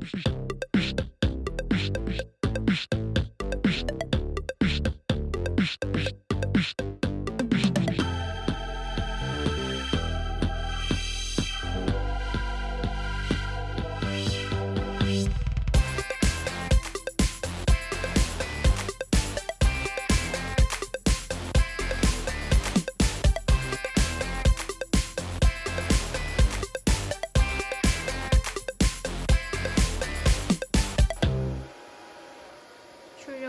Bish, bish, bish, bish, bish, bish, bish, bish, bish.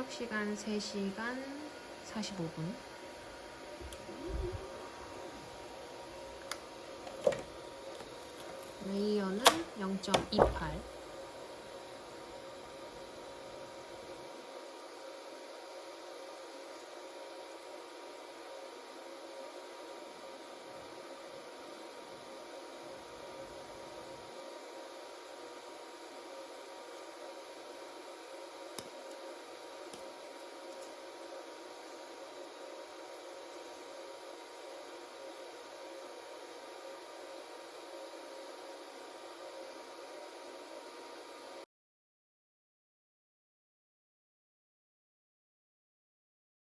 출력 시간 3시간 45분. 레이어는 0.28.